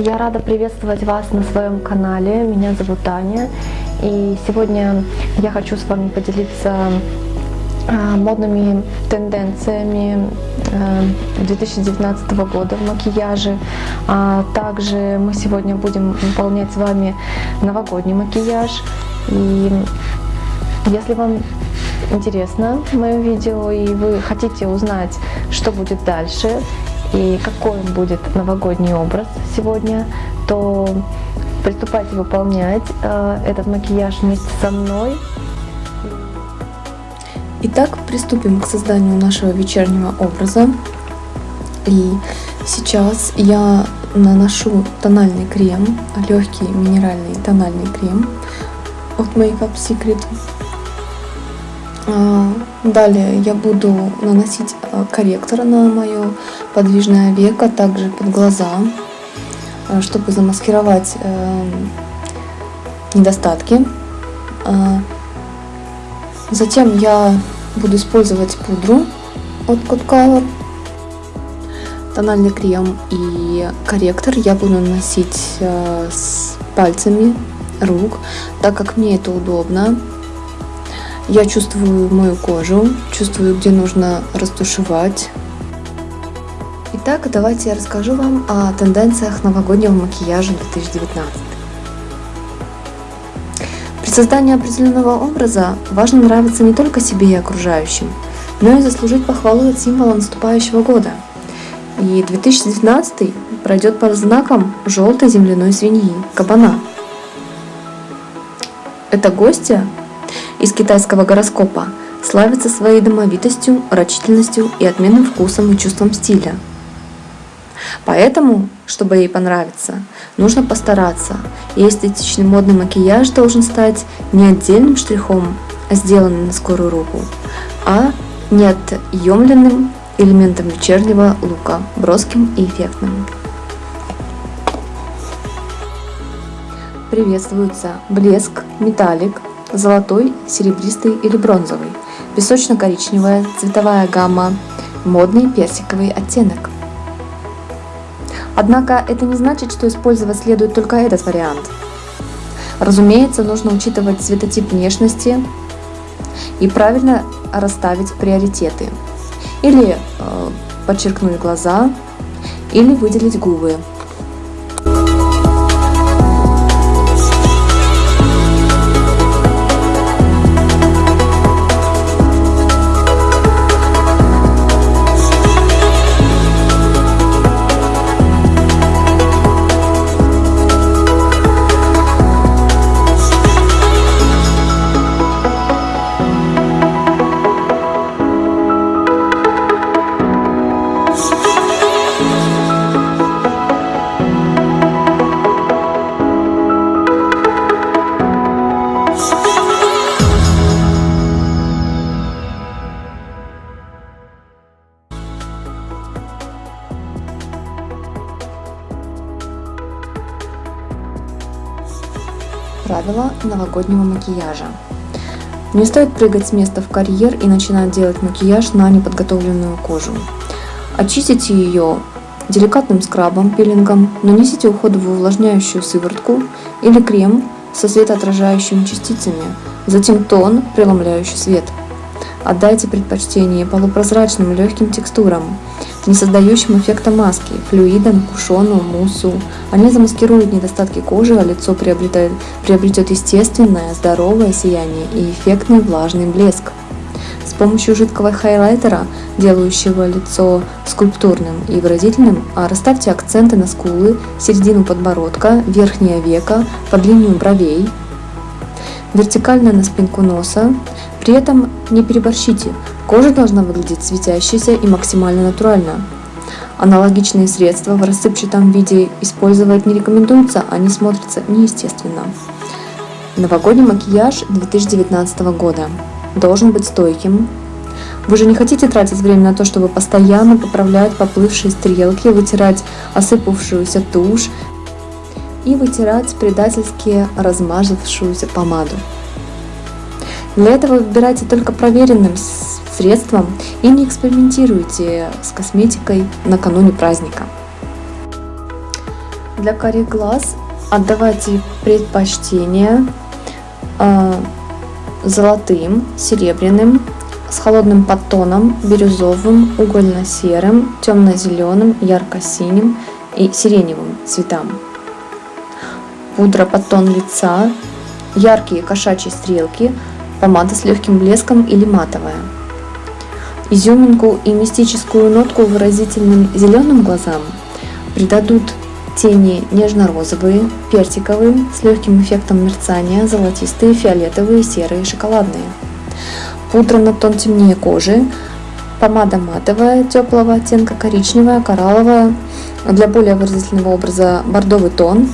Я рада приветствовать вас на своем канале. Меня зовут Таня. И сегодня я хочу с вами поделиться а, модными тенденциями 2019 года в макияже. А также мы сегодня будем выполнять с вами новогодний макияж. И если вам интересно мое видео и вы хотите узнать, что будет дальше и какой будет новогодний образ сегодня, то приступайте выполнять э, этот макияж вместе со мной. Итак, приступим к созданию нашего вечернего образа. И сейчас я наношу тональный крем, легкий минеральный тональный крем от Makeup Secret. Далее я буду наносить а, корректор на мое подвижное веко, также под глаза, а, чтобы замаскировать э, недостатки. Затем я буду использовать пудру от Code Color, тональный крем и корректор я буду наносить э, с пальцами рук, так как мне это удобно. Я чувствую мою кожу, чувствую, где нужно растушевать. Итак, давайте я расскажу вам о тенденциях новогоднего макияжа 2019. При создании определенного образа важно нравиться не только себе и окружающим, но и заслужить похвалу от символа наступающего года. И 2019 пройдет под знаком желтой земляной свиньи – кабана. Это гостья из китайского гороскопа славится своей домовитостью, рачительностью и отменным вкусом и чувством стиля. Поэтому, чтобы ей понравиться, нужно постараться, и эстетичный модный макияж должен стать не отдельным штрихом, а сделанным на скорую руку, а неотъемленным элементом вечернего лука, броским и эффектным. Приветствуются блеск, металлик, золотой, серебристый или бронзовый, песочно-коричневая, цветовая гамма, модный персиковый оттенок. Однако это не значит, что использовать следует только этот вариант. Разумеется, нужно учитывать цветотип внешности и правильно расставить приоритеты. Или э, подчеркнуть глаза, или выделить губы. Новогоднего макияжа. Не стоит прыгать с места в карьер и начинать делать макияж на неподготовленную кожу. Очистите ее деликатным скрабом, пилингом, нанесите уходовую увлажняющую сыворотку или крем со светоотражающими частицами, затем тон, преломляющий свет. Отдайте предпочтение полупрозрачным легким текстурам, не создающим эффекта маски, флюидам, кушону, муссу. Они замаскируют недостатки кожи, а лицо приобретает, приобретет естественное, здоровое сияние и эффектный влажный блеск. С помощью жидкого хайлайтера, делающего лицо скульптурным и выразительным, расставьте акценты на скулы, середину подбородка, верхнее веко, под линию бровей, вертикально на спинку носа. При этом не переборщите, Кожа должна выглядеть светящейся и максимально натурально. Аналогичные средства в рассыпчатом виде использовать не рекомендуется, они смотрятся неестественно. Новогодний макияж 2019 года должен быть стойким. Вы же не хотите тратить время на то, чтобы постоянно поправлять поплывшие стрелки, вытирать осыпавшуюся тушь и вытирать предательски размазавшуюся помаду. Для этого выбирайте только проверенным средством и не экспериментируйте с косметикой накануне праздника. Для карих глаз отдавайте предпочтение э, золотым, серебряным, с холодным подтоном, бирюзовым, угольно-серым, темно-зеленым, ярко-синим и сиреневым цветам. Пудра под тон лица, яркие кошачьи стрелки, помада с легким блеском или матовая. Изюминку и мистическую нотку выразительным зеленым глазам придадут тени нежно-розовые, персиковые, с легким эффектом мерцания, золотистые, фиолетовые, серые, шоколадные. Пудра на тон темнее кожи, помада матовая, теплого оттенка, коричневая, коралловая, для более выразительного образа бордовый тон,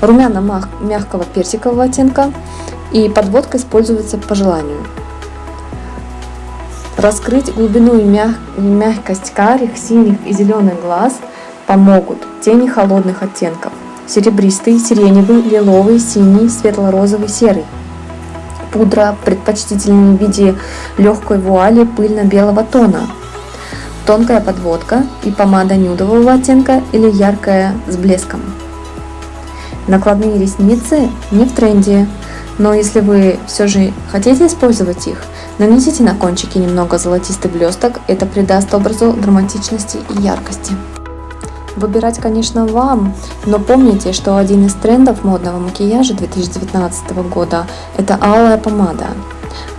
румяна мягкого персикового оттенка и подводка используется по желанию. Раскрыть глубину и мяг... мягкость карих, синих и зеленых глаз помогут тени холодных оттенков. Серебристый, сиреневый, лиловый, синий, светло-розовый, серый. Пудра предпочтительнее в виде легкой вуали пыльно-белого тона. Тонкая подводка и помада нюдового оттенка или яркая с блеском. Накладные ресницы не в тренде, но если вы все же хотите использовать их, нанесите на кончики немного золотистый блесток, это придаст образу драматичности и яркости. Выбирать, конечно, вам, но помните, что один из трендов модного макияжа 2019 года – это алая помада.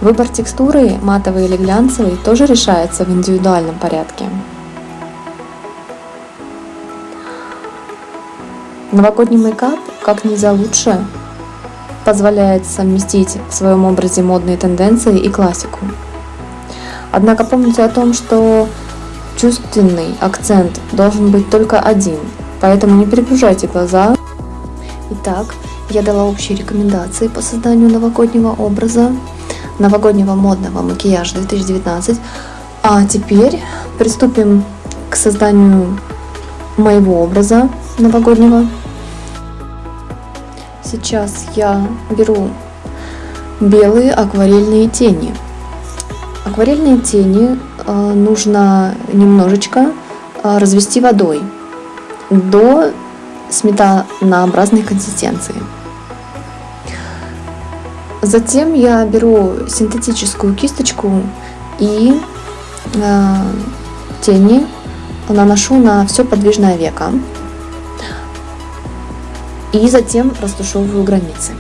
Выбор текстуры, матовый или глянцевый, тоже решается в индивидуальном порядке. Новогодний мейкап как нельзя лучше позволяет совместить в своем образе модные тенденции и классику. Однако помните о том, что чувственный акцент должен быть только один, поэтому не перегружайте глаза. Итак, я дала общие рекомендации по созданию новогоднего образа, новогоднего модного макияжа 2019. А теперь приступим к созданию моего образа новогоднего Сейчас я беру белые акварельные тени. Акварельные тени э, нужно немножечко э, развести водой до сметанообразной консистенции. Затем я беру синтетическую кисточку и э, тени наношу на все подвижное веко и затем растушевываю границы.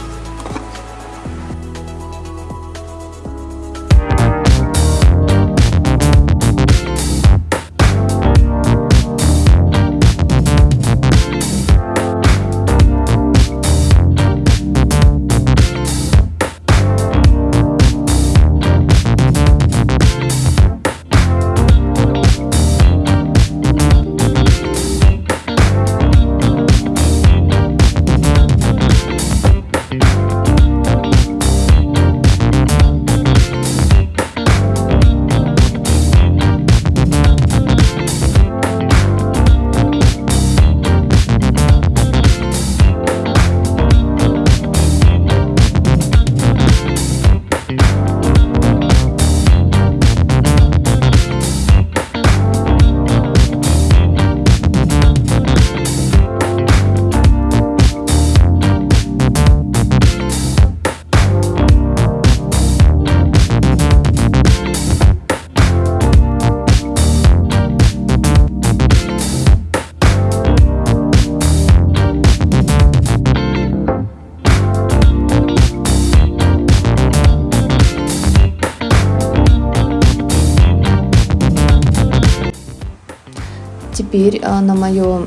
Теперь а, на мое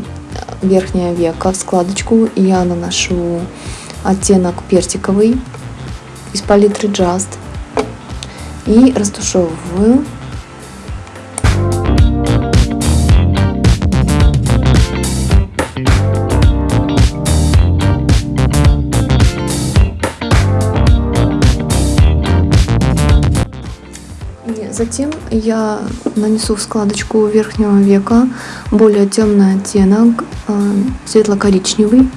верхнее веко складочку я наношу оттенок персиковый из палитры Just и растушевываю Затем я нанесу в складочку верхнего века более темный оттенок, э, светло-коричневый.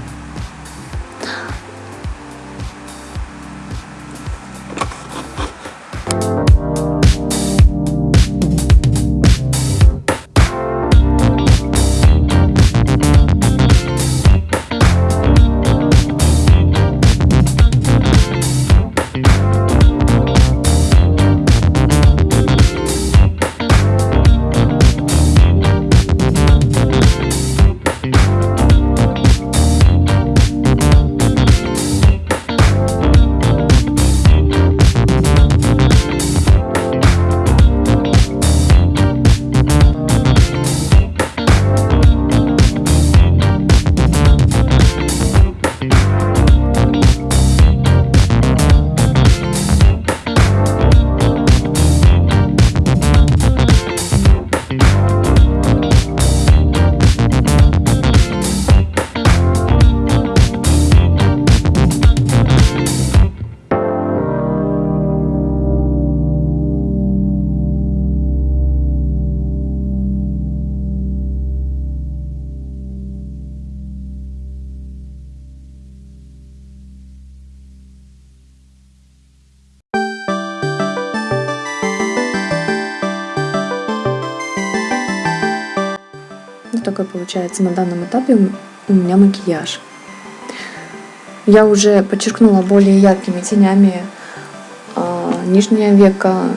Такой получается на данном этапе у меня макияж. Я уже подчеркнула более яркими тенями э, нижнее веко,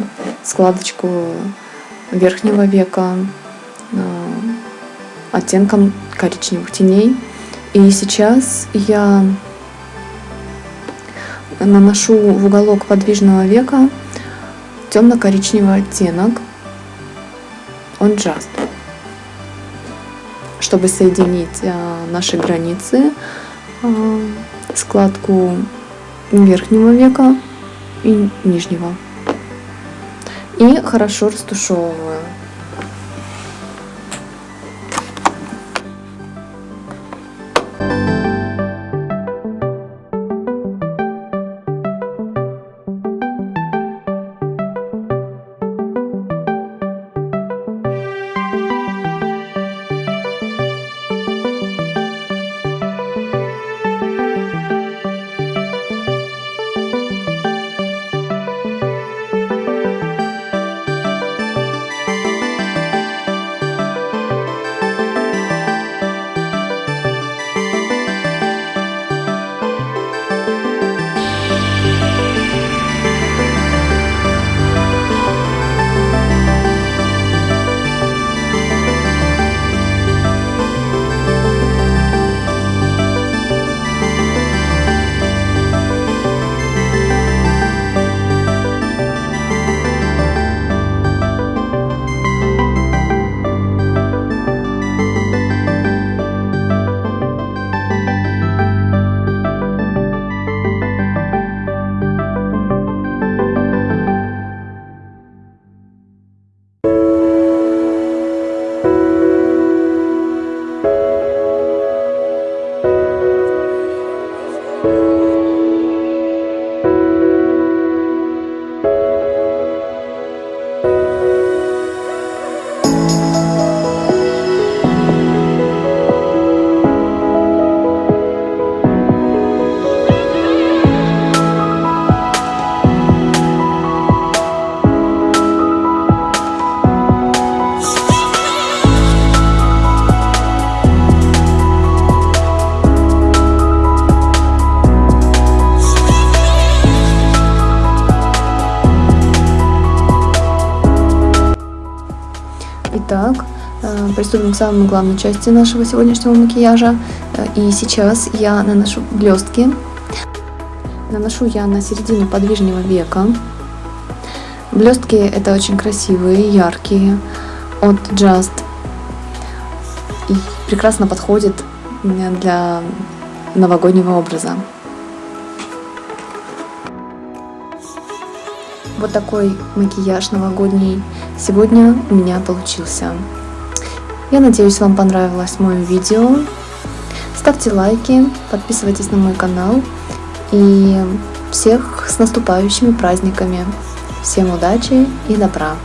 складочку верхнего века э, оттенком коричневых теней. И сейчас я наношу в уголок подвижного века темно-коричневый оттенок, он just, чтобы соединить а, наши границы, а, складку верхнего века и нижнего. И хорошо растушевываю. Приступим к самой главной части нашего сегодняшнего макияжа. Э, и сейчас я наношу блестки. Наношу я на середину подвижного века. Блестки это очень красивые, яркие, от Just. И прекрасно подходит для новогоднего образа. Вот такой макияж новогодний сегодня у меня получился. Я надеюсь, вам понравилось мое видео. Ставьте лайки, подписывайтесь на мой канал. И всех с наступающими праздниками. Всем удачи и добра!